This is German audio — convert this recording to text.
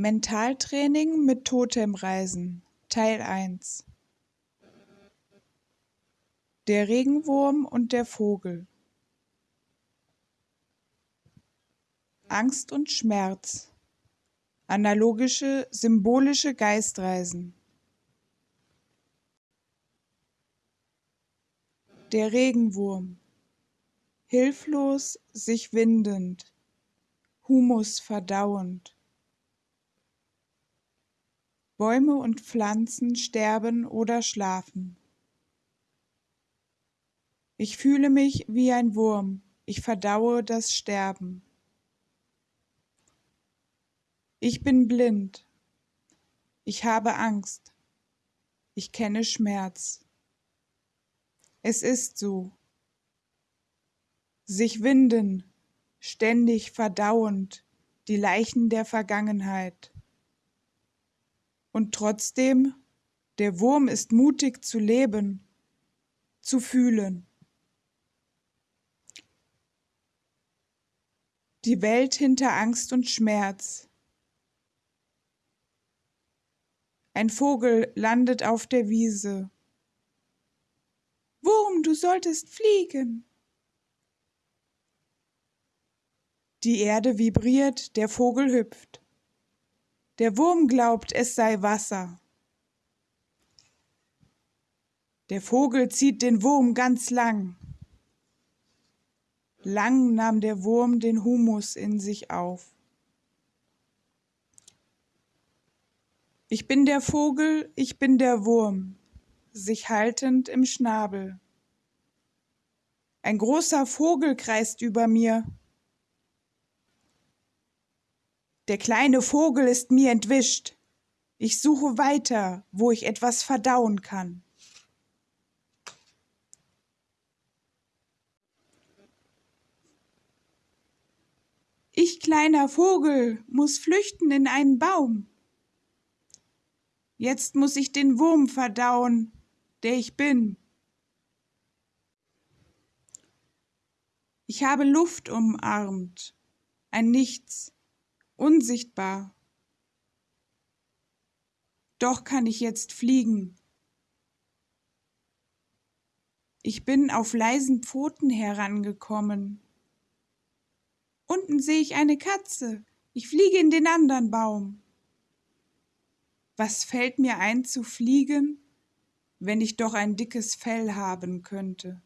Mentaltraining mit Totemreisen Teil 1 Der Regenwurm und der Vogel. Angst und Schmerz. Analogische, symbolische Geistreisen. Der Regenwurm. Hilflos, sich windend, Humus verdauend Bäume und Pflanzen sterben oder schlafen. Ich fühle mich wie ein Wurm, ich verdaue das Sterben. Ich bin blind, ich habe Angst, ich kenne Schmerz. Es ist so. Sich winden, ständig verdauend, die Leichen der Vergangenheit. Und trotzdem, der Wurm ist mutig zu leben, zu fühlen. Die Welt hinter Angst und Schmerz. Ein Vogel landet auf der Wiese. Wurm, du solltest fliegen. Die Erde vibriert, der Vogel hüpft. Der Wurm glaubt, es sei Wasser. Der Vogel zieht den Wurm ganz lang. Lang nahm der Wurm den Humus in sich auf. Ich bin der Vogel, ich bin der Wurm, sich haltend im Schnabel. Ein großer Vogel kreist über mir, Der kleine Vogel ist mir entwischt. Ich suche weiter, wo ich etwas verdauen kann. Ich kleiner Vogel muss flüchten in einen Baum. Jetzt muss ich den Wurm verdauen, der ich bin. Ich habe Luft umarmt, ein Nichts, unsichtbar. Doch kann ich jetzt fliegen. Ich bin auf leisen Pfoten herangekommen. Unten sehe ich eine Katze. Ich fliege in den anderen Baum. Was fällt mir ein zu fliegen, wenn ich doch ein dickes Fell haben könnte?